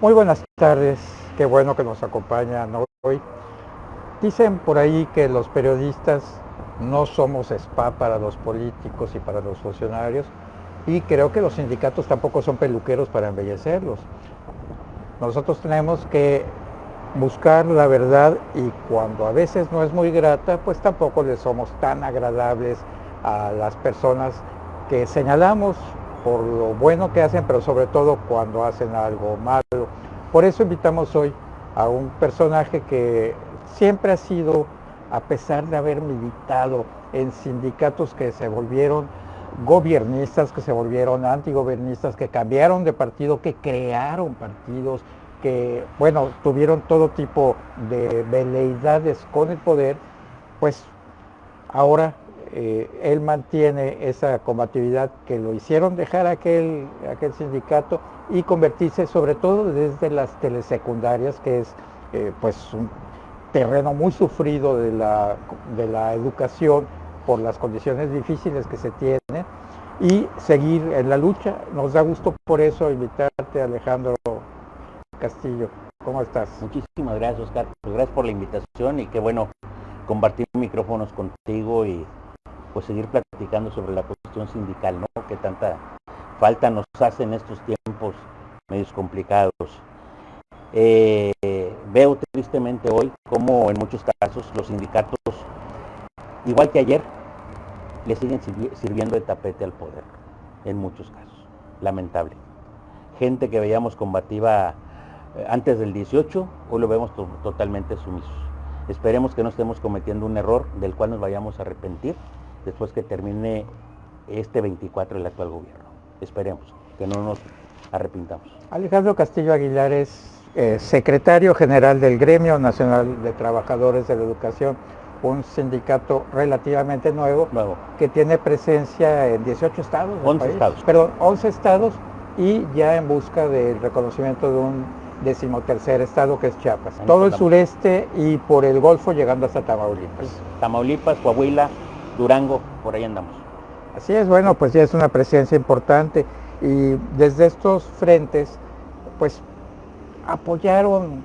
Muy buenas tardes, qué bueno que nos acompañan hoy. Dicen por ahí que los periodistas no somos spa para los políticos y para los funcionarios y creo que los sindicatos tampoco son peluqueros para embellecerlos. Nosotros tenemos que buscar la verdad y cuando a veces no es muy grata, pues tampoco le somos tan agradables a las personas que señalamos por lo bueno que hacen, pero sobre todo cuando hacen algo malo. Por eso invitamos hoy a un personaje que siempre ha sido, a pesar de haber militado en sindicatos que se volvieron gobiernistas, que se volvieron antigobernistas, que cambiaron de partido, que crearon partidos, que, bueno, tuvieron todo tipo de veleidades con el poder, pues ahora eh, él mantiene esa combatividad que lo hicieron dejar aquel, aquel sindicato y convertirse sobre todo desde las telesecundarias, que es eh, pues un terreno muy sufrido de la, de la educación por las condiciones difíciles que se tienen y seguir en la lucha. Nos da gusto por eso invitarte Alejandro Castillo. ¿Cómo estás? Muchísimas gracias Oscar, pues gracias por la invitación y qué bueno compartir micrófonos contigo y pues seguir platicando sobre la cuestión sindical, ¿no? Que tanta falta nos hace en estos tiempos medios complicados. Eh, veo tristemente hoy como en muchos casos los sindicatos, igual que ayer, le siguen sirviendo de tapete al poder, en muchos casos, lamentable. Gente que veíamos combativa eh, antes del 18, hoy lo vemos totalmente sumisos. Esperemos que no estemos cometiendo un error del cual nos vayamos a arrepentir después que termine este 24 el actual gobierno. Esperemos que no nos arrepintamos. Alejandro Castillo Aguilar es eh, secretario general del Gremio Nacional de Trabajadores de la Educación, un sindicato relativamente nuevo, nuevo. que tiene presencia en 18 estados. 11 estados. Perdón, 11 estados y ya en busca del reconocimiento de un decimotercer estado que es Chiapas. Todo el sureste y por el Golfo llegando hasta Tamaulipas. Tamaulipas, Coahuila, Durango, por ahí andamos. Así es, bueno, pues ya es una presencia importante y desde estos frentes, pues apoyaron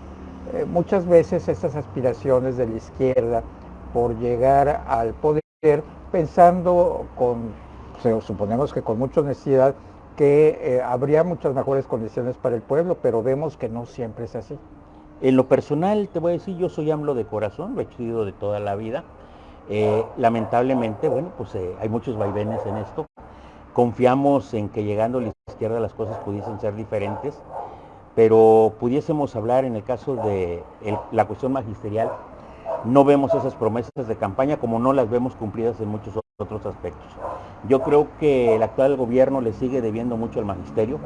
eh, muchas veces estas aspiraciones de la izquierda por llegar al poder pensando con, suponemos que con mucha honestidad, que eh, habría muchas mejores condiciones para el pueblo, pero vemos que no siempre es así. En lo personal, te voy a decir, yo soy AMLO de corazón, lo he sido de toda la vida. Eh, lamentablemente, bueno, pues eh, hay muchos vaivenes en esto. Confiamos en que llegando a la izquierda las cosas pudiesen ser diferentes, pero pudiésemos hablar en el caso de la cuestión magisterial, no vemos esas promesas de campaña como no las vemos cumplidas en muchos otros aspectos. Yo creo que el actual gobierno le sigue debiendo mucho al magisterio,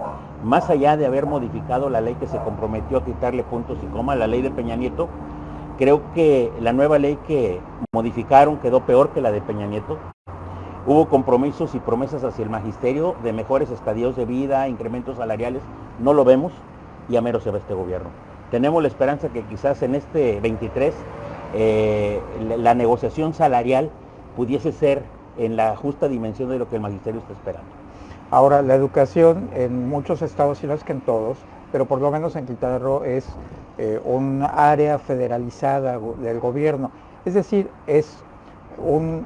más allá de haber modificado la ley que se comprometió a quitarle puntos y coma, la ley de Peña Nieto, Creo que la nueva ley que modificaron quedó peor que la de Peña Nieto. Hubo compromisos y promesas hacia el magisterio de mejores estadios de vida, incrementos salariales. No lo vemos y a mero se va este gobierno. Tenemos la esperanza que quizás en este 23 eh, la negociación salarial pudiese ser en la justa dimensión de lo que el magisterio está esperando. Ahora, la educación en muchos estados, y no es que en todos, pero por lo menos en Quintana Roo es eh, un área federalizada del gobierno. Es decir, es un,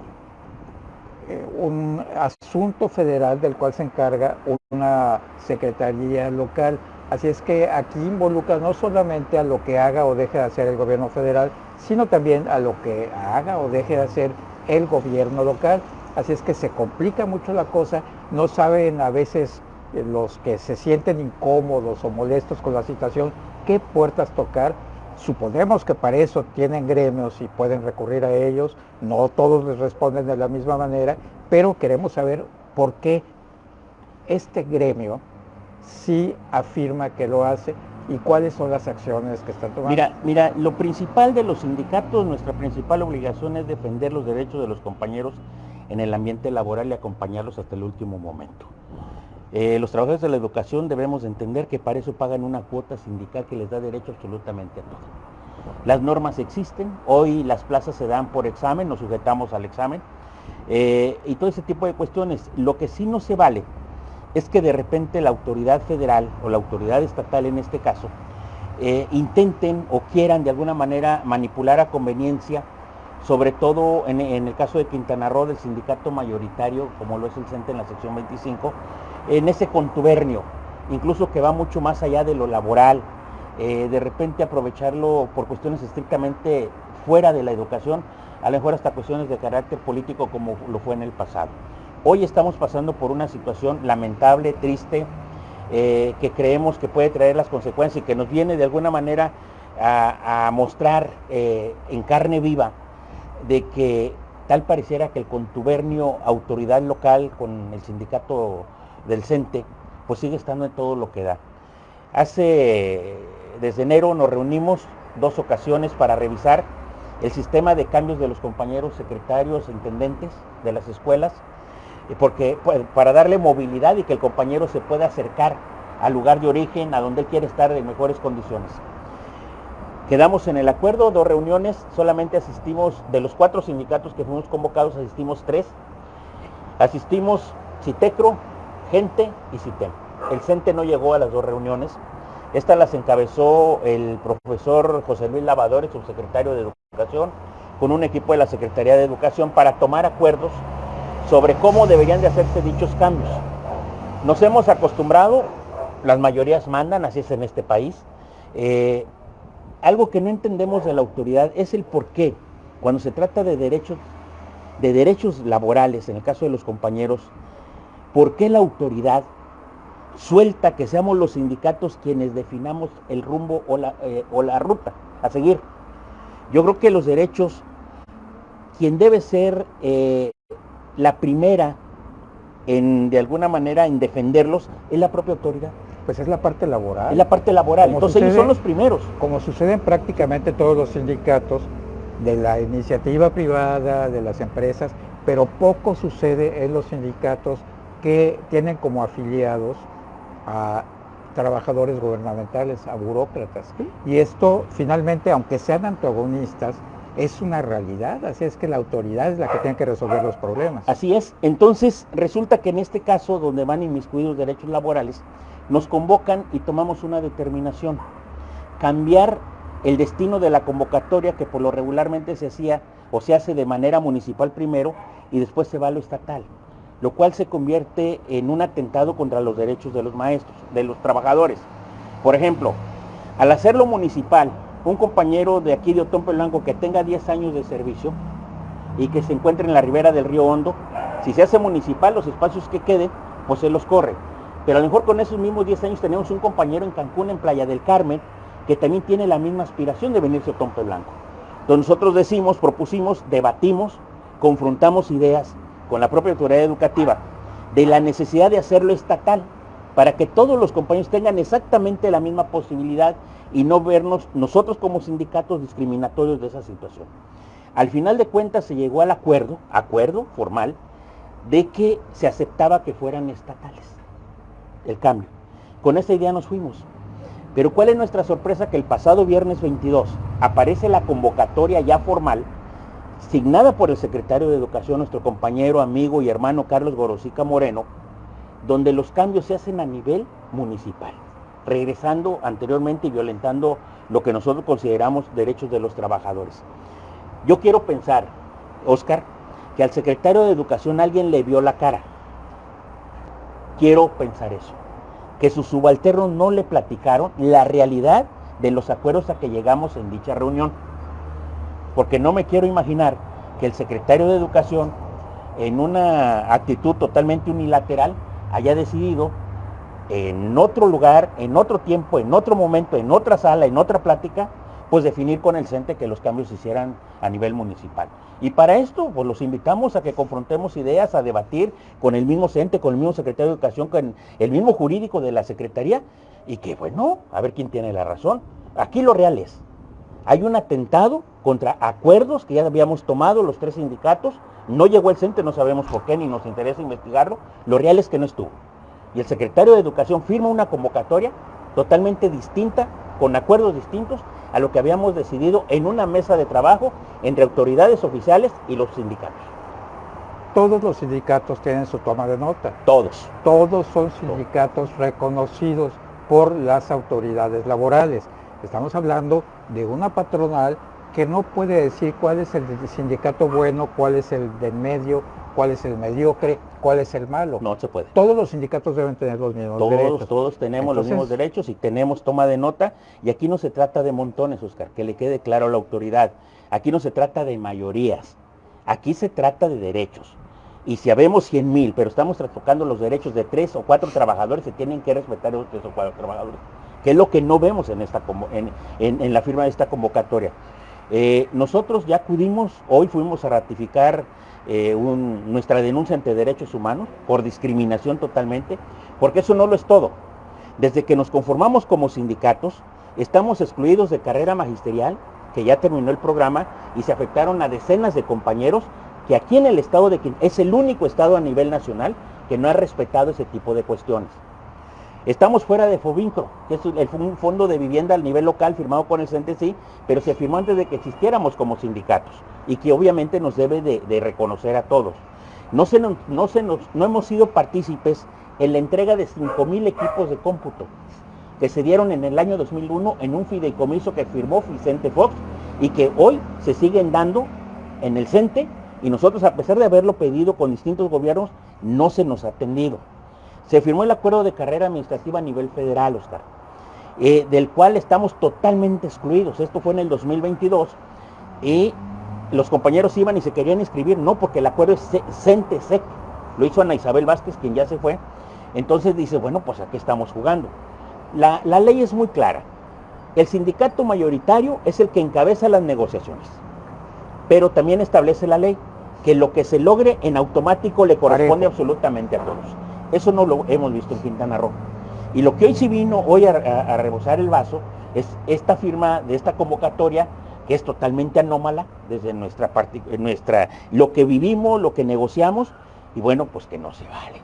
eh, un asunto federal del cual se encarga una secretaría local. Así es que aquí involucra no solamente a lo que haga o deje de hacer el gobierno federal, sino también a lo que haga o deje de hacer el gobierno local. Así es que se complica mucho la cosa, no saben a veces los que se sienten incómodos o molestos con la situación, qué puertas tocar. Suponemos que para eso tienen gremios y pueden recurrir a ellos, no todos les responden de la misma manera, pero queremos saber por qué este gremio sí afirma que lo hace y cuáles son las acciones que están tomando. Mira, mira, lo principal de los sindicatos, nuestra principal obligación es defender los derechos de los compañeros en el ambiente laboral y acompañarlos hasta el último momento. Eh, los trabajadores de la educación debemos entender que para eso pagan una cuota sindical que les da derecho absolutamente a todo. Las normas existen, hoy las plazas se dan por examen, nos sujetamos al examen, eh, y todo ese tipo de cuestiones. Lo que sí no se vale es que de repente la autoridad federal o la autoridad estatal en este caso eh, intenten o quieran de alguna manera manipular a conveniencia, sobre todo en, el caso de Quintana Roo, del sindicato mayoritario, como lo es el CENTE en la sección 25, en ese contubernio, incluso que va mucho más allá de lo laboral, eh, de repente aprovecharlo por cuestiones estrictamente fuera de la educación, a lo mejor hasta cuestiones de carácter político como lo fue en el pasado. Hoy estamos pasando por una situación lamentable, triste, eh, que creemos que puede traer las consecuencias y que nos viene de alguna manera a, mostrar eh, en carne viva de que tal pareciera que el contubernio autoridad local con el sindicato del CENTE pues sigue estando en todo lo que da. Hace, desde enero nos reunimos dos ocasiones para revisar el sistema de cambios de los compañeros secretarios, intendentes de las escuelas, porque pues, para darle movilidad y que el compañero se pueda acercar al lugar de origen, a donde él quiere estar en mejores condiciones. Quedamos en el acuerdo, dos reuniones, solamente asistimos, de los cuatro sindicatos que fuimos convocados, asistimos tres. Asistimos Citecro, Gente y Citem. El CENTE no llegó a las dos reuniones. Estas las encabezó el profesor José Luis Lavadores, subsecretario de Educación, con un equipo de la Secretaría de Educación para tomar acuerdos sobre cómo deberían de hacerse dichos cambios. Nos hemos acostumbrado, las mayorías mandan, así es en este país. Eh, algo que no entendemos de la autoridad es el por qué, cuando se trata de derechos, de derechos laborales, en el caso de los compañeros, por qué la autoridad suelta que seamos los sindicatos quienes definamos el rumbo o la, eh, o la ruta a seguir. Yo creo que los derechos, quien debe ser eh, la primera en, de alguna manera, en defenderlos, es la propia autoridad. Pues es la parte laboral. Es la parte laboral. Entonces ellos son los primeros. Como sucede en prácticamente todos los sindicatos de la iniciativa privada, de las empresas, pero poco sucede en los sindicatos que tienen como afiliados a trabajadores gubernamentales, a burócratas. Y esto finalmente, aunque sean antagonistas, es una realidad, así es que la autoridad es la que tiene que resolver los problemas. Así es, entonces resulta que en este caso, donde van inmiscuidos derechos laborales, nos convocan y tomamos una determinación, cambiar el destino de la convocatoria que por lo regularmente se hacía o se hace de manera municipal primero y después se va a lo estatal, lo cual se convierte en un atentado contra los derechos de los maestros, de los trabajadores. Por ejemplo, al hacerlo municipal, un compañero de aquí de Otón Blanco que tenga 10 años de servicio y que se encuentre en la ribera del río Hondo, si se hace municipal, los espacios que queden, pues se los corre. Pero a lo mejor con esos mismos 10 años tenemos un compañero en Cancún, en Playa del Carmen, que también tiene la misma aspiración de venirse a Otón Blanco. Entonces nosotros decimos, propusimos, debatimos, confrontamos ideas con la propia autoridad educativa de la necesidad de hacerlo estatal para que todos los compañeros tengan exactamente la misma posibilidad y no vernos nosotros como sindicatos discriminatorios de esa situación. Al final de cuentas se llegó al acuerdo, acuerdo formal, de que se aceptaba que fueran estatales el cambio. Con esa idea nos fuimos. Pero ¿cuál es nuestra sorpresa? Que el pasado viernes 22 aparece la convocatoria ya formal, signada por el secretario de Educación, nuestro compañero, amigo y hermano Carlos Gorosica Moreno, donde los cambios se hacen a nivel municipal regresando anteriormente y violentando lo que nosotros consideramos derechos de los trabajadores. Yo quiero pensar, Oscar, que al secretario de Educación alguien le vio la cara. Quiero pensar eso. Que sus subalternos no le platicaron la realidad de los acuerdos a que llegamos en dicha reunión. Porque no me quiero imaginar que el secretario de Educación, en una actitud totalmente unilateral, haya decidido en otro lugar, en otro tiempo, en otro momento, en otra sala, en otra plática, pues definir con el CENTE que los cambios se hicieran a nivel municipal. Y para esto, pues los invitamos a que confrontemos ideas, a debatir con el mismo CENTE, con el mismo secretario de Educación, con el mismo jurídico de la Secretaría, y que, bueno, a ver quién tiene la razón. Aquí lo real es, hay un atentado contra acuerdos que ya habíamos tomado los tres sindicatos, no llegó el CENTE, no sabemos por qué, ni nos interesa investigarlo, lo real es que no estuvo y el secretario de Educación firma una convocatoria totalmente distinta, con acuerdos distintos a lo que habíamos decidido en una mesa de trabajo entre autoridades oficiales y los sindicatos. Todos los sindicatos tienen su toma de nota. Todos. Todos son sindicatos reconocidos por las autoridades laborales. Estamos hablando de una patronal que no puede decir cuál es el sindicato bueno, cuál es el del medio, cuál es el mediocre, cuál es el malo. No se puede. Todos los sindicatos deben tener los mismos derechos. Todos tenemos los mismos derechos y tenemos toma de nota. Y aquí no se trata de montones, Oscar, que le quede claro a la autoridad. Aquí no se trata de mayorías. Aquí se trata de derechos. Y si habemos 100 mil, pero estamos tocando los derechos de tres o cuatro trabajadores, se tienen que respetar los tres o cuatro trabajadores, que es lo que no vemos en, esta, en, en, la firma de esta convocatoria. Eh, nosotros ya acudimos, hoy fuimos a ratificar eh, nuestra denuncia ante derechos humanos por discriminación totalmente, porque eso no lo es todo. Desde que nos conformamos como sindicatos, estamos excluidos de carrera magisterial, que ya terminó el programa, y se afectaron a decenas de compañeros que aquí en el estado de Quintana es el único estado a nivel nacional que no ha respetado ese tipo de cuestiones. Estamos fuera de FOBINCRO, que es un fondo de vivienda al nivel local firmado con el CNTC, pero se firmó antes de que existiéramos como sindicatos y que obviamente nos debe de, reconocer a todos. No, se no, se nos, no hemos sido partícipes en la entrega de 5.000 equipos de cómputo que se dieron en el año 2001 en un fideicomiso que firmó Vicente Fox y que hoy se siguen dando en el CENTE y nosotros a pesar de haberlo pedido con distintos gobiernos, no se nos ha atendido. Se firmó el acuerdo de carrera administrativa a nivel federal, Oscar, eh, del cual estamos totalmente excluidos. Esto fue en el 2022 y los compañeros iban y se querían inscribir, no, porque el acuerdo es CENTESEC. Lo hizo Ana Isabel Vázquez, quien ya se fue. Entonces dice, bueno, pues aquí estamos jugando. La, la ley es muy clara. El sindicato mayoritario es el que encabeza las negociaciones, pero también establece la ley que lo que se logre en automático le corresponde absolutamente a todos. Eso no lo hemos visto en Quintana Roo. Y lo que hoy sí vino hoy a, rebosar el vaso es esta firma de esta convocatoria que es totalmente anómala desde nuestra parte, nuestra, lo que vivimos, lo que negociamos, y bueno, pues que no se vale.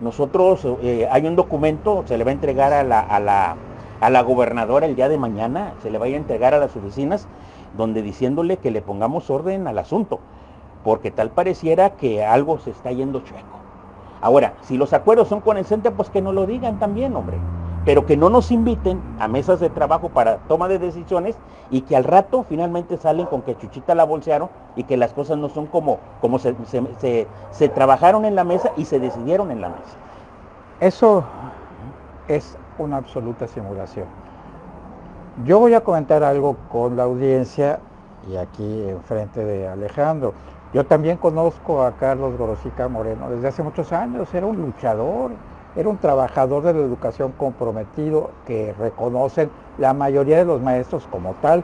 Nosotros, eh, hay un documento, se le va a entregar a la, a, la, a la gobernadora el día de mañana, se le va a entregar a las oficinas, donde diciéndole que le pongamos orden al asunto, porque tal pareciera que algo se está yendo chueco. Ahora, si los acuerdos son con el CENTE, pues que no lo digan también, hombre. Pero que no nos inviten a mesas de trabajo para toma de decisiones y que al rato finalmente salen con que Chuchita la bolsearon y que las cosas no son como, como se, se trabajaron en la mesa y se decidieron en la mesa. Eso es una absoluta simulación. Yo voy a comentar algo con la audiencia y aquí enfrente de Alejandro. Yo también conozco a Carlos Gorosica Moreno desde hace muchos años, era un luchador, era un trabajador de la educación comprometido que reconocen la mayoría de los maestros como tal.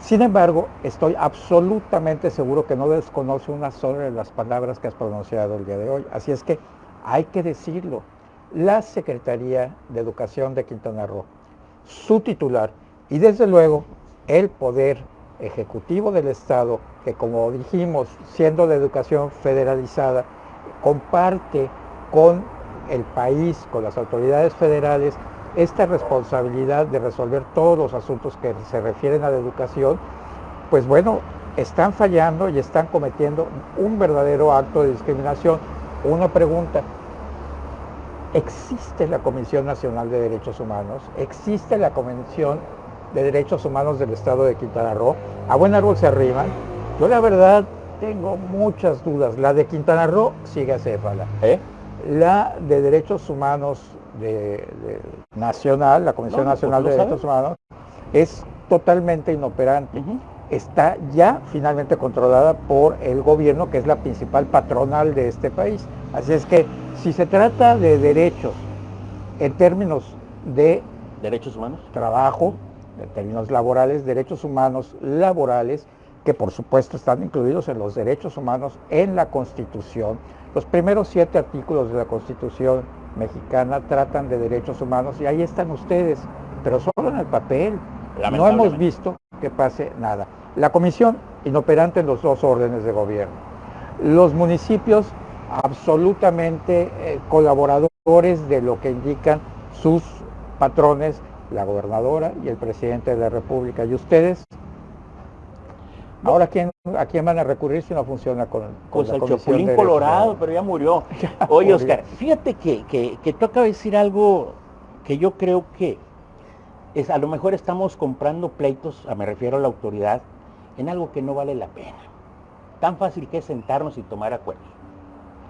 Sin embargo, estoy absolutamente seguro que no desconoce una sola de las palabras que has pronunciado el día de hoy. Así es que hay que decirlo. La Secretaría de Educación de Quintana Roo, su titular y desde luego el Poder Ejecutivo del Estado, que como dijimos, siendo de educación federalizada, comparte con el país, con las autoridades federales, esta responsabilidad de resolver todos los asuntos que se refieren a la educación, pues bueno, están fallando y están cometiendo un verdadero acto de discriminación. Una pregunta, ¿existe la Comisión Nacional de Derechos Humanos? ¿Existe la Comisión de Derechos Humanos del Estado de Quintana Roo. A buen árbol se arriman. Yo la verdad tengo muchas dudas. La de Quintana Roo sigue a céfala. ¿Eh? La de Derechos Humanos de, Nacional, la Comisión Nacional pues, de Derechos Humanos, es totalmente inoperante. Está ya finalmente controlada por el gobierno, que es la principal patronal de este país. Así es que si se trata de derechos en términos de derechos humanos, trabajo, en términos laborales, derechos humanos laborales, que por supuesto están incluidos en los derechos humanos en la Constitución. Los primeros siete artículos de la Constitución mexicana tratan de derechos humanos y ahí están ustedes, pero solo en el papel. No hemos visto que pase nada. La comisión inoperante en los dos órdenes de gobierno. Los municipios absolutamente eh, colaboradores de lo que indican sus patrones la gobernadora y el presidente de la República. ¿Y ustedes? Ahora, ¿quién, ¿a quién van a recurrir si no funciona con, con pues el Chapulín Colorado, pero ya murió. Oye, Oscar, fíjate que, que, que tú acabas de decir algo que yo creo que es, a lo mejor estamos comprando pleitos, me refiero a la autoridad, en algo que no vale la pena. Tan fácil que es sentarnos y tomar acuerdos.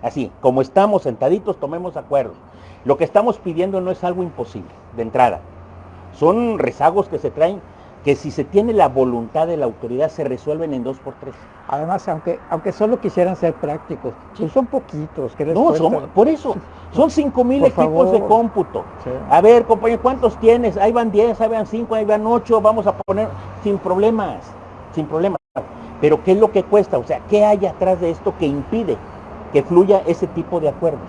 Así, como estamos sentaditos, tomemos acuerdos. Lo que estamos pidiendo no es algo imposible, de entrada. Son rezagos que se traen que si se tiene la voluntad de la autoridad se resuelven en dos por tres. Además, aunque, aunque solo quisieran ser prácticos, pues son poquitos. que no, son, por eso, son cinco mil equipos de cómputo. A ver, compañero, ¿cuántos tienes? Ahí van 10, ahí van 5, ahí van 8, vamos a poner sin problemas, sin problemas. Pero ¿qué es lo que cuesta? O sea, ¿qué hay atrás de esto que impide que fluya ese tipo de acuerdos?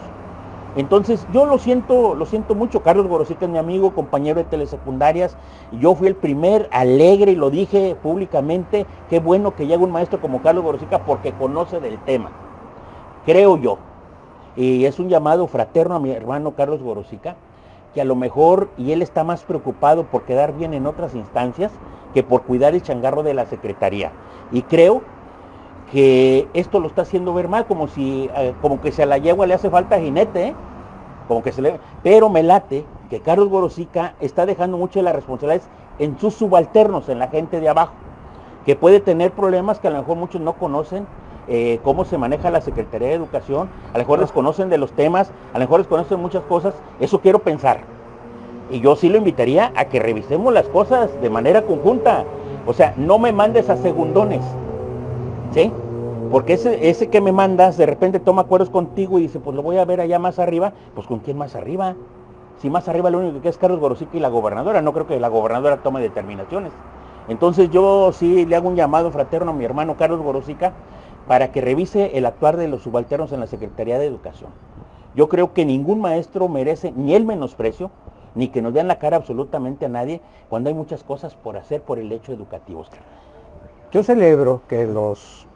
Entonces, yo lo siento, lo siento mucho. Carlos Gorosica es mi amigo, compañero de telesecundarias. Yo fui el primer alegre y lo dije públicamente. Qué bueno que llegue un maestro como Carlos Gorosica porque conoce del tema. Creo yo. Y es un llamado fraterno a mi hermano Carlos Gorosica, que a lo mejor, y él está más preocupado por quedar bien en otras instancias que por cuidar el changarro de la Secretaría. Y creo que esto lo está haciendo ver mal, como si, eh, como que si a la yegua le hace falta jinete, ¿eh? como que se le... Pero me late que Carlos Gorosica está dejando mucho de las responsabilidades en sus subalternos, en la gente de abajo, que puede tener problemas que a lo mejor muchos no conocen, eh, cómo se maneja la Secretaría de Educación, a lo mejor desconocen de los temas, a lo mejor desconocen muchas cosas, eso quiero pensar. Y yo sí lo invitaría a que revisemos las cosas de manera conjunta. O sea, no me mandes a segundones. ¿Sí? Porque ese, ese que me mandas de repente toma acuerdos contigo y dice, pues lo voy a ver allá más arriba, pues ¿con quién más arriba? Si más arriba lo único que es Carlos Gorosica y la gobernadora, no creo que la gobernadora tome determinaciones. Entonces yo sí le hago un llamado fraterno a mi hermano Carlos Gorosica para que revise el actuar de los subalternos en la Secretaría de Educación. Yo creo que ningún maestro merece ni el menosprecio, ni que nos vean la cara absolutamente a nadie cuando hay muchas cosas por hacer por el hecho educativo. Yo celebro que los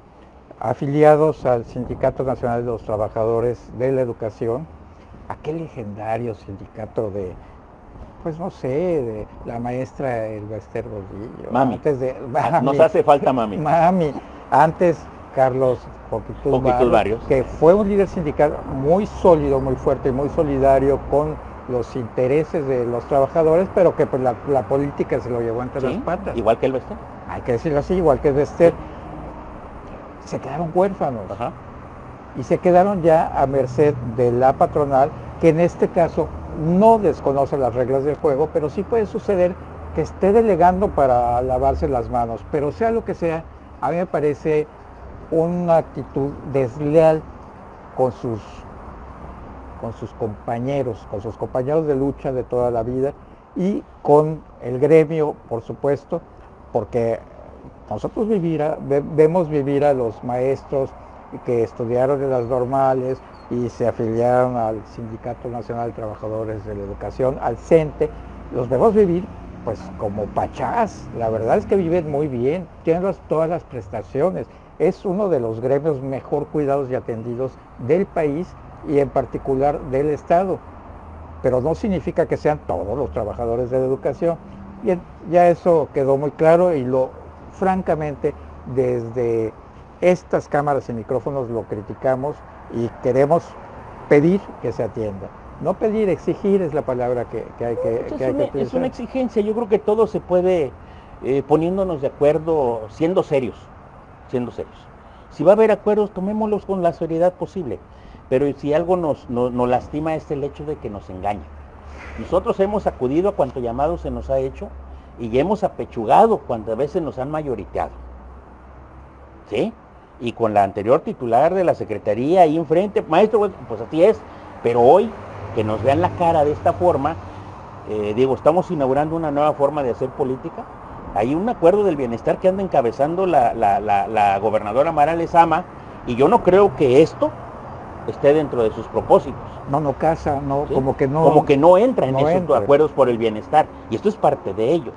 afiliados al Sindicato Nacional de los Trabajadores de la Educación, aquel legendario sindicato de, pues no sé, de la maestra Elvester Rodillo. Mami. Antes de, Nos hace falta mami. Mami. Antes Carlos Poquitud Barrios, que fue un líder sindical muy sólido, muy fuerte, muy solidario con los intereses de los trabajadores, pero que pues, la, política se lo llevó entre las patas. Igual que el Bester. Hay que decirlo así, igual que Bester. Se quedaron huérfanos. Y se quedaron ya a merced de la patronal, que en este caso no desconoce las reglas del juego, pero sí puede suceder que esté delegando para lavarse las manos. Pero sea lo que sea, a mí me parece una actitud desleal con sus con sus compañeros, con sus compañeros de lucha de toda la vida y con el gremio, por supuesto, porque nosotros vivir vemos vivir a los maestros que estudiaron en las normales y se afiliaron al Sindicato Nacional de Trabajadores de la Educación, al CENTE, los vemos vivir pues como pachás, la verdad es que viven muy bien, tienen todas las prestaciones, es uno de los gremios mejor cuidados y atendidos del país y en particular del Estado. Pero no significa que sean todos los trabajadores de la educación. Bien, ya eso quedó muy claro y lo, francamente, desde estas cámaras y micrófonos lo criticamos y queremos pedir que se atienda. No pedir, exigir es la palabra que, hay que, es, una, es una exigencia, yo creo que todo se puede eh, poniéndonos de acuerdo, siendo serios, siendo serios. Si va a haber acuerdos, tomémoslos con la seriedad posible. Pero si algo nos, lastima es el hecho de que nos engaña. Nosotros hemos acudido a cuanto llamado se nos ha hecho y hemos apechugado cuantas veces nos han mayoriteado. ¿Sí? Y con la anterior titular de la Secretaría ahí enfrente, maestro, pues así es, pero hoy que nos vean la cara de esta forma, eh, digo, estamos inaugurando una nueva forma de hacer política. Hay un acuerdo del bienestar que anda encabezando la, la gobernadora Mara Lezama y yo no creo que esto esté dentro de sus propósitos. No, no casa, no, como que no. Como que no entra en esos acuerdos por el bienestar. Y esto es parte de ello.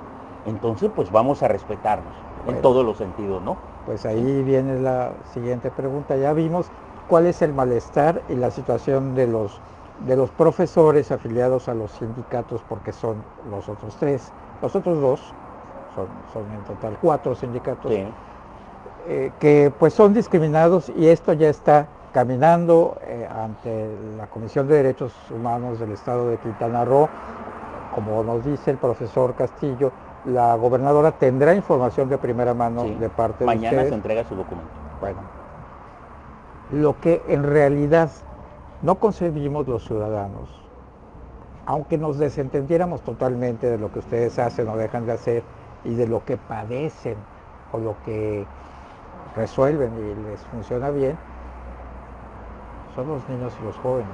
Entonces, pues vamos a respetarnos en todos los sentidos, ¿no? Pues ahí viene la siguiente pregunta. Ya vimos cuál es el malestar y la situación de los de los profesores afiliados a los sindicatos, porque son los otros tres, los otros dos, son, son en total cuatro sindicatos, eh, que pues son discriminados y esto ya está caminando eh, ante la Comisión de Derechos Humanos del Estado de Quintana Roo como nos dice el profesor Castillo, la gobernadora tendrá información de primera mano de parte de Mañana se entrega su documento. Bueno, lo que en realidad no concebimos los ciudadanos, aunque nos desentendiéramos totalmente de lo que ustedes hacen o dejan de hacer y de lo que padecen o lo que resuelven y les funciona bien, son los niños y los jóvenes.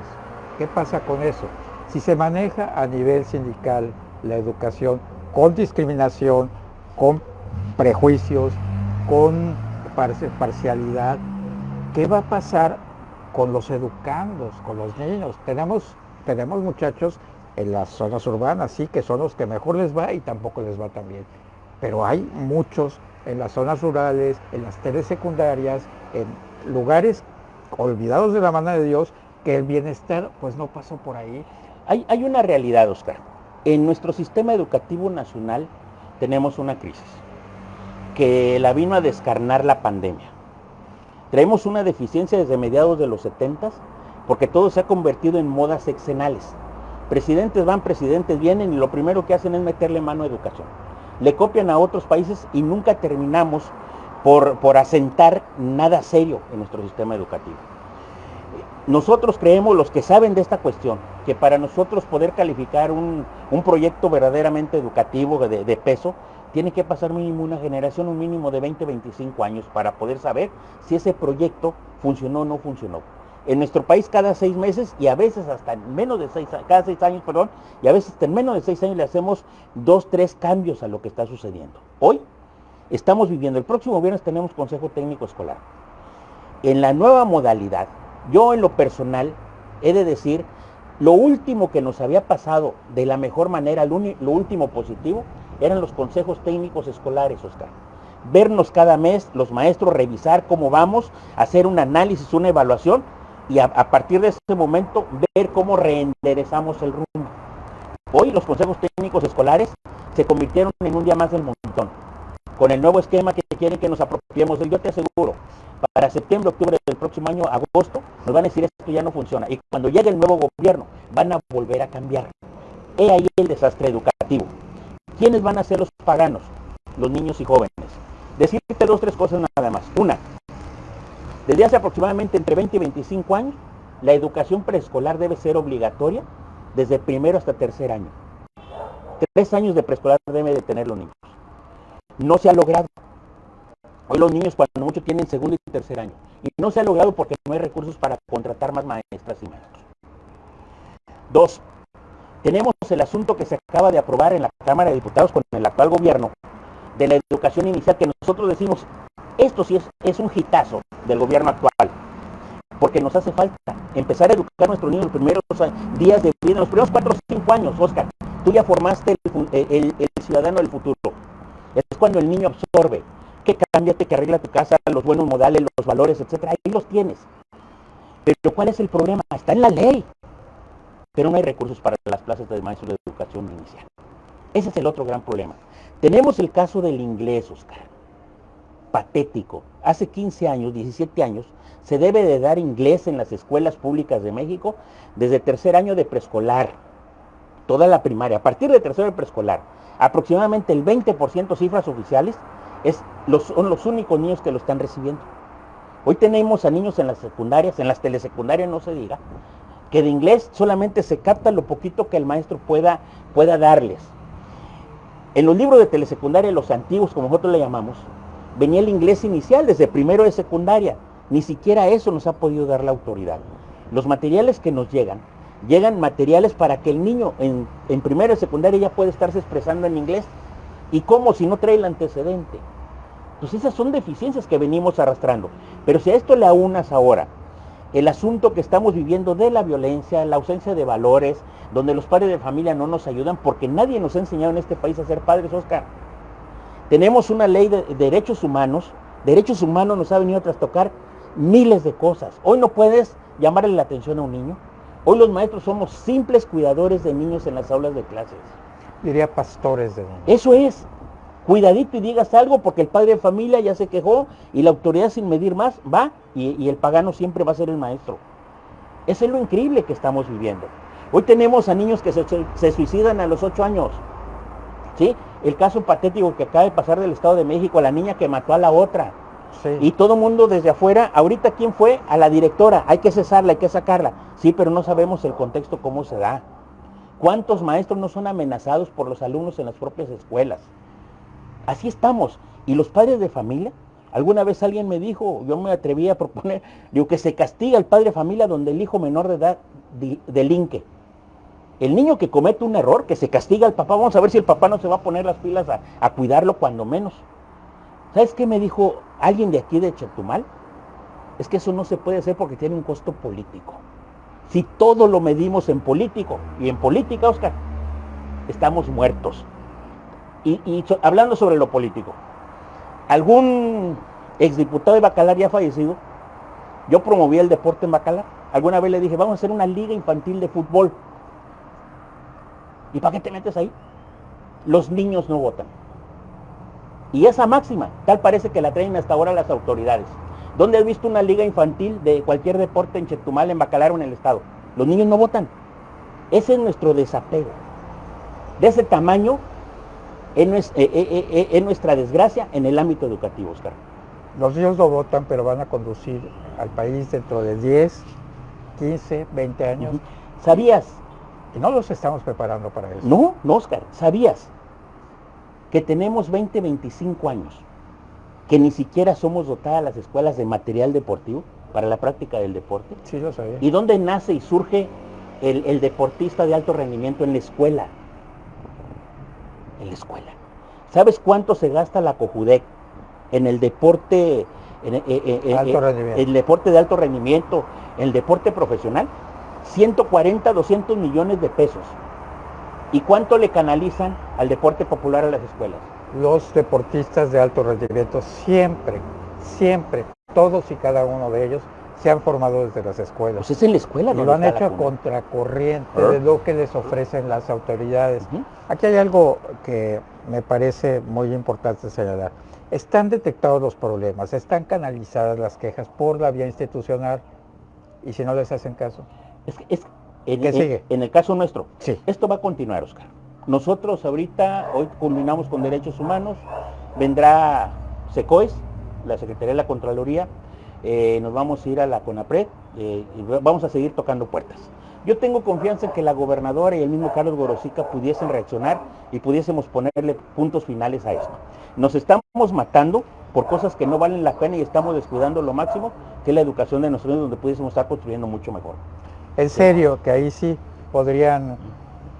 ¿Qué pasa con eso? Si se maneja a nivel sindical la educación con discriminación, con prejuicios, con parcialidad, ¿qué va a pasar con los educandos, con los niños? Tenemos, tenemos muchachos en las zonas urbanas, sí, que son los que mejor les va y tampoco les va tan bien. Pero hay muchos en las zonas rurales, en las telesecundarias, en lugares olvidados de la mano de Dios, que el bienestar pues no pasó por ahí. Hay, hay una realidad, Oscar. En nuestro sistema educativo nacional tenemos una crisis que la vino a descarnar la pandemia. Traemos una deficiencia desde mediados de los 70 porque todo se ha convertido en modas sexenales. Presidentes van, presidentes vienen y lo primero que hacen es meterle mano a educación. Le copian a otros países y nunca terminamos por, por asentar nada serio en nuestro sistema educativo. Nosotros creemos, los que saben de esta cuestión, que para nosotros poder calificar un, proyecto verdaderamente educativo de, de, peso, tiene que pasar mínimo una generación, un mínimo de 20, 25 años para poder saber si ese proyecto funcionó o no funcionó. En nuestro país cada seis meses y a veces hasta en menos de seis, cada seis años, perdón, y a veces hasta en menos de seis años le hacemos dos, tres cambios a lo que está sucediendo. Hoy estamos viviendo, el próximo viernes tenemos Consejo Técnico Escolar. En la nueva modalidad, yo en lo personal he de decir, lo último que nos había pasado de la mejor manera, lo, último positivo, eran los consejos técnicos escolares, Oscar. Vernos cada mes, los maestros, revisar cómo vamos, hacer un análisis, una evaluación y a, a partir de ese momento ver cómo reenderezamos el rumbo. Hoy los consejos técnicos escolares se convirtieron en un día más del montón con el nuevo esquema que quieren que nos apropiemos yo te aseguro, para septiembre, octubre del próximo año, agosto, nos van a decir esto ya no funciona. Y cuando llegue el nuevo gobierno, van a volver a cambiar. He ahí el desastre educativo. ¿Quiénes van a ser los paganos? Los niños y jóvenes. Decirte dos, tres cosas nada más. Una, desde hace aproximadamente entre 20 y 25 años, la educación preescolar debe ser obligatoria desde primero hasta tercer año. Tres años de preescolar deben de tener los niños no se ha logrado. Hoy los niños cuando mucho tienen segundo y tercer año. Y no se ha logrado porque no hay recursos para contratar más maestras y maestros. Dos, tenemos el asunto que se acaba de aprobar en la Cámara de Diputados con el actual gobierno de la educación inicial que nosotros decimos, esto sí es, es un hitazo del gobierno actual. Porque nos hace falta empezar a educar a nuestros niños los primeros días de vida, los primeros cuatro o cinco años, Oscar. Tú ya formaste el ciudadano del futuro es cuando el niño absorbe. Que cámbiate, que arregla tu casa, los buenos modales, los valores, etcétera. Ahí los tienes. Pero ¿cuál es el problema? Está en la ley. Pero no hay recursos para las plazas de maestros de educación inicial. Ese es el otro gran problema. Tenemos el caso del inglés, Oscar. Patético. Hace 15 años, 17 años, se debe de dar inglés en las escuelas públicas de México desde tercer año de preescolar. Toda la primaria. A partir de tercero de preescolar aproximadamente el 20% cifras oficiales es los, son los únicos niños que lo están recibiendo. Hoy tenemos a niños en las secundarias, en las telesecundarias no se diga, que de inglés solamente se capta lo poquito que el maestro pueda, pueda darles. En los libros de telesecundaria, los antiguos, como nosotros le llamamos, venía el inglés inicial desde primero de secundaria. Ni siquiera eso nos ha podido dar la autoridad. Los materiales que nos llegan llegan materiales para que el niño en, en primero y secundaria ya pueda estarse expresando en inglés. ¿Y cómo si no trae el antecedente? Pues esas son deficiencias que venimos arrastrando. Pero si a esto le aunas ahora el asunto que estamos viviendo de la violencia, la ausencia de valores, donde los padres de familia no nos ayudan porque nadie nos ha enseñado en este país a ser padres, Oscar. Tenemos una ley de derechos humanos, derechos humanos nos ha venido a trastocar miles de cosas. Hoy no puedes llamarle la atención a un niño, Hoy los maestros somos simples cuidadores de niños en las aulas de clases. Diría pastores de niños. Eso es. Cuidadito y digas algo porque el padre de familia ya se quejó y la autoridad sin medir más va y, el pagano siempre va a ser el maestro. Eso es lo increíble que estamos viviendo. Hoy tenemos a niños que se, suicidan a los 8 años. ¿Sí? El caso patético que acaba de pasar del Estado de México, la niña que mató a la otra. Y todo mundo desde afuera, ahorita quién fue? A la directora, hay que cesarla, hay que sacarla. Sí, pero no sabemos el contexto, cómo se da. ¿Cuántos maestros no son amenazados por los alumnos en las propias escuelas? Así estamos. Y los padres de familia, alguna vez alguien me dijo, yo me atreví a proponer, digo que se castiga al padre de familia donde el hijo menor de edad delinque. El niño que comete un error, que se castiga al papá, vamos a ver si el papá no se va a poner las pilas a, a cuidarlo cuando menos. ¿Sabes qué me dijo alguien de aquí de Chetumal? Es que eso no se puede hacer porque tiene un costo político. Si todo lo medimos en político y en política, Oscar, estamos muertos. Y, hablando sobre lo político, algún exdiputado de Bacalar ya fallecido, yo promoví el deporte en Bacalar. Alguna vez le dije, vamos a hacer una liga infantil de fútbol. ¿Y para qué te metes ahí? Los niños no votan. Y esa máxima, tal parece que la traen hasta ahora las autoridades. ¿Dónde has visto una liga infantil de cualquier deporte en Chetumal, en Bacalar o en el Estado? Los niños no votan. Ese es nuestro desapego. De ese tamaño es, eh, eh, eh, nuestra desgracia en el ámbito educativo, Oscar. Los niños no votan, pero van a conducir al país dentro de 10, 15, 20 años. ¿Sabías? Y no los estamos preparando para eso. No, no, Oscar. ¿Sabías que tenemos 20, 25 años, que ni siquiera somos dotadas las escuelas de material deportivo para la práctica del deporte. Sí, lo sabía. ¿Y dónde nace y surge el, deportista de alto rendimiento en la escuela? En la escuela. ¿Sabes cuánto se gasta la COJUDEC en el deporte, en, eh, eh, eh, el deporte de alto rendimiento, en el deporte profesional? 140, 200 millones de pesos. ¿Y cuánto le canalizan al deporte popular a las escuelas? Los deportistas de alto rendimiento siempre, siempre, todos y cada uno de ellos se han formado desde las escuelas. Pues es en la escuela, ¿no? lo han hecho a contracorriente de lo que les ofrecen las autoridades. Aquí hay algo que me parece muy importante señalar. Están detectados los problemas, están canalizadas las quejas por la vía institucional y si no les hacen caso. Es, es en, el caso nuestro, sí. esto va a continuar, Oscar. Nosotros ahorita, hoy culminamos con derechos humanos, vendrá SECOES, la Secretaría de la Contraloría, eh, nos vamos a ir a la CONAPRED eh, y vamos a seguir tocando puertas. Yo tengo confianza en que la gobernadora y el mismo Carlos Gorosica pudiesen reaccionar y pudiésemos ponerle puntos finales a esto. Nos estamos matando por cosas que no valen la pena y estamos descuidando lo máximo, que es la educación de nosotros, donde pudiésemos estar construyendo mucho mejor en serio que ahí sí podrían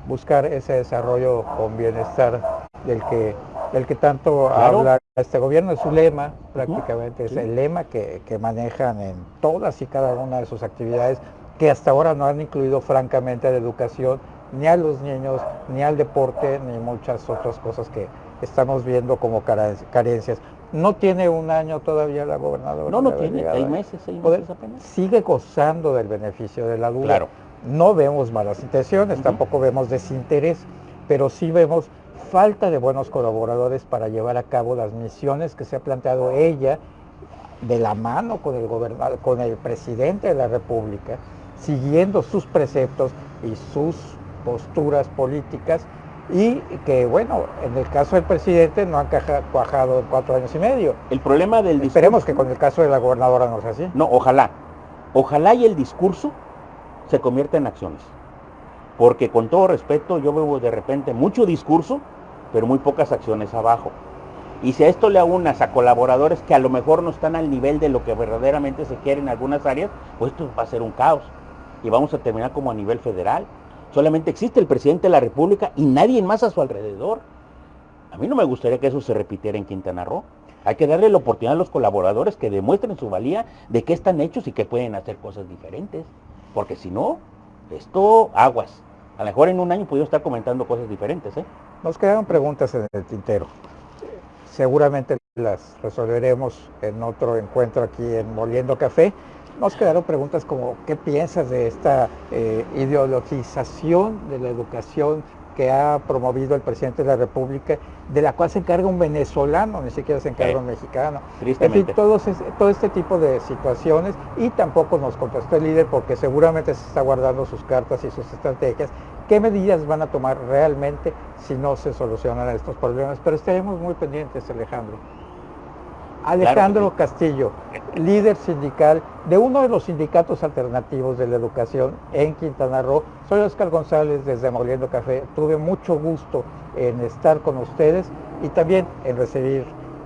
buscar ese desarrollo con bienestar del que, del que tanto habla este gobierno, es su lema prácticamente, es el lema que, manejan en todas y cada una de sus actividades, que hasta ahora no han incluido francamente a la educación, ni a los niños, ni al deporte, ni muchas otras cosas que estamos viendo como carencias. No tiene un año todavía la gobernadora. No, no tiene, seis meses, seis meses apenas. Sigue gozando del beneficio de la duda. Claro. No vemos malas intenciones, tampoco vemos desinterés, pero sí vemos falta de buenos colaboradores para llevar a cabo las misiones que se ha planteado ella de la mano con el gobernador, con el presidente de la República, siguiendo sus preceptos y sus posturas políticas y que bueno, en el caso del presidente no han cuajado cuatro años y medio. El problema del discurso... Esperemos que con el caso de la gobernadora no sea así. No, ojalá. Ojalá y el discurso se convierta en acciones. Porque con todo respeto yo veo de repente mucho discurso, pero muy pocas acciones abajo. Y si a esto le aunas a colaboradores que a lo mejor no están al nivel de lo que verdaderamente se quiere en algunas áreas, pues esto va a ser un caos. Y vamos a terminar como a nivel federal. Solamente existe el presidente de la República y nadie más a su alrededor. A mí no me gustaría que eso se repitiera en Quintana Roo. Hay que darle la oportunidad a los colaboradores que demuestren su valía de qué están hechos y que pueden hacer cosas diferentes. Porque si no, esto aguas. A lo mejor en un año puedo estar comentando cosas diferentes. ¿eh? Nos quedaron preguntas en el tintero. Seguramente las resolveremos en otro encuentro aquí en Moliendo Café nos quedaron preguntas como, ¿qué piensas de esta eh, ideologización de la educación que ha promovido el presidente de la República, de la cual se encarga un venezolano, ni siquiera se encarga un mexicano. En fin, todo este tipo de situaciones y tampoco nos contestó el líder porque seguramente se está guardando sus cartas y sus estrategias. ¿Qué medidas van a tomar realmente si no se solucionan estos problemas? Pero estaremos muy pendientes, Alejandro. Alejandro Castillo, líder sindical de uno de los sindicatos alternativos de la educación en Quintana Roo. Soy Oscar González desde Moliendo Café. Tuve mucho gusto en estar con ustedes y también en recibir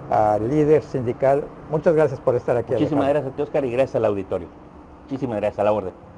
al líder sindical. Muchas gracias por estar aquí. Muchísimas gracias a ti, Oscar, y gracias al auditorio. Muchísimas gracias a la orden.